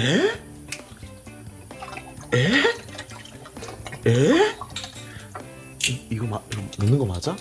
에? 에? 에? 이, 이거 마, 이거 먹는 거 맞아?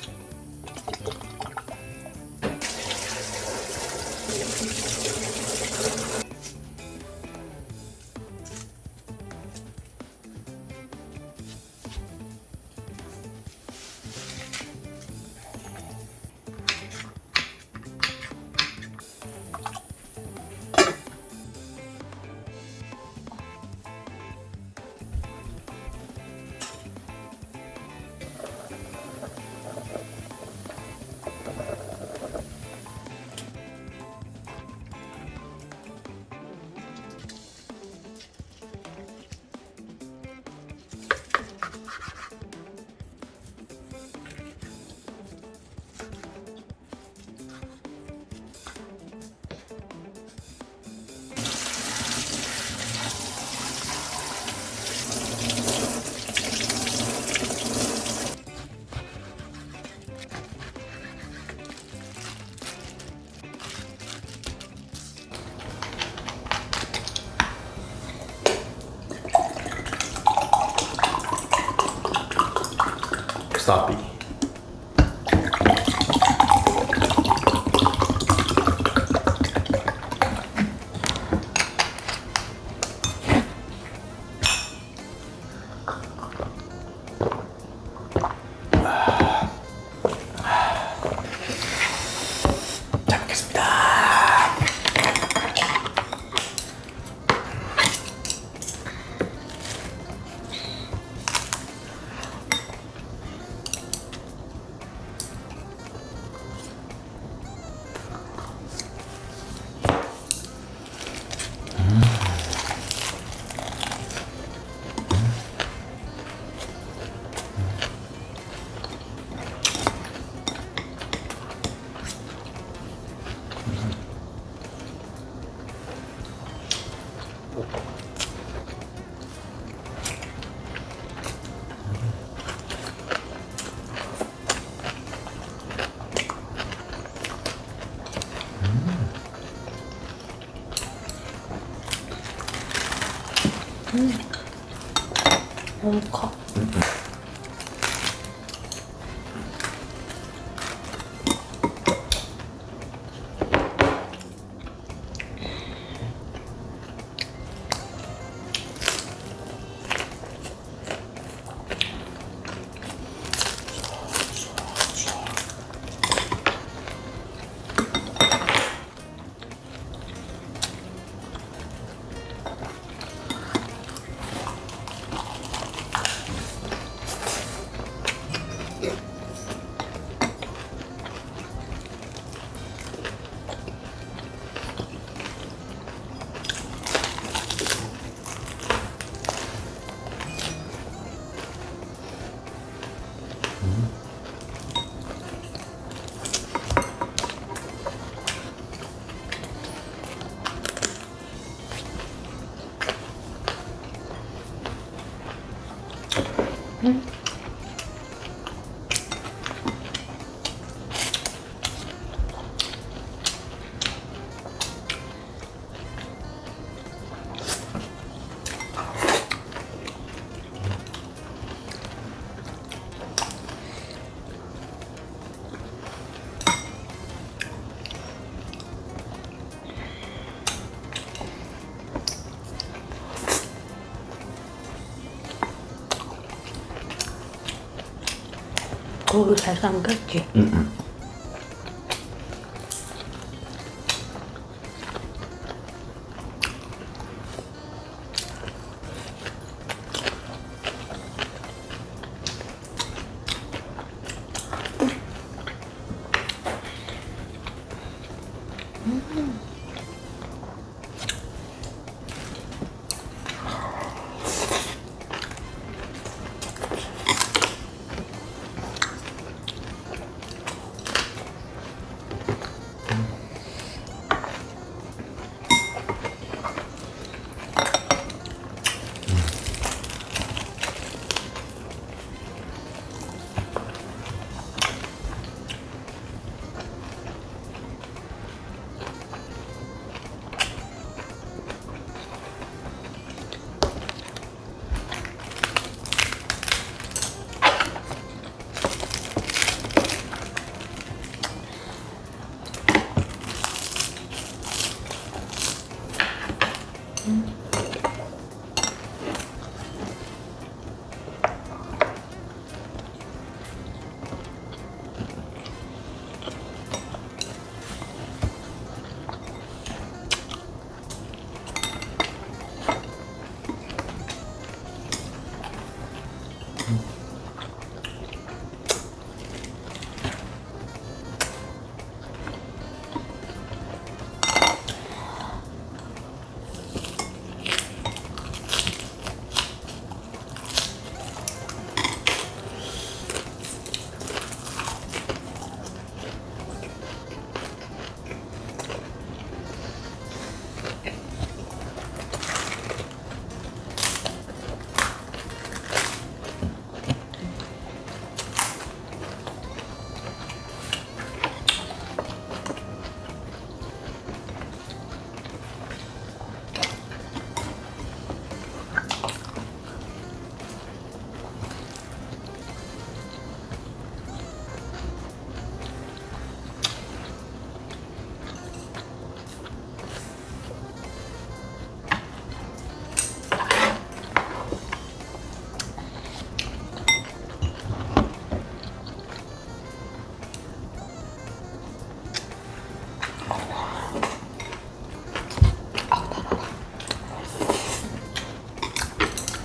sloppy. うん。うん、 고기 잘 삶겼지? 응,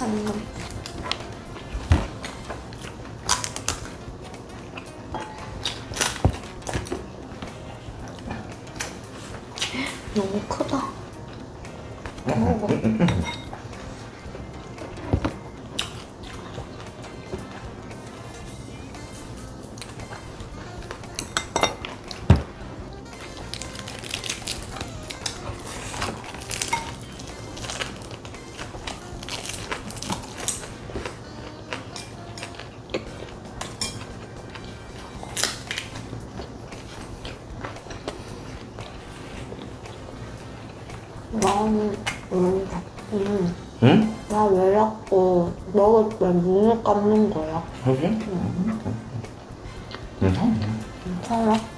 음. 너무 커. 왜 자꾸 먹을 때 눈을 감는 거야? 여기? 괜찮아. 괜찮아?